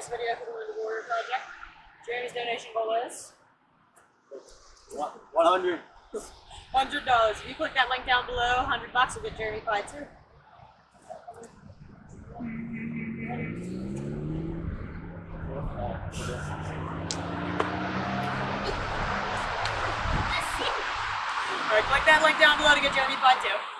this video for the Wounded Warrior Project. Jeremy's donation goal is One hundred. hundred dollars. If you click that link down below, hundred bucks will get Jeremy five too. Alright, click that link down below to get Jeremy five too.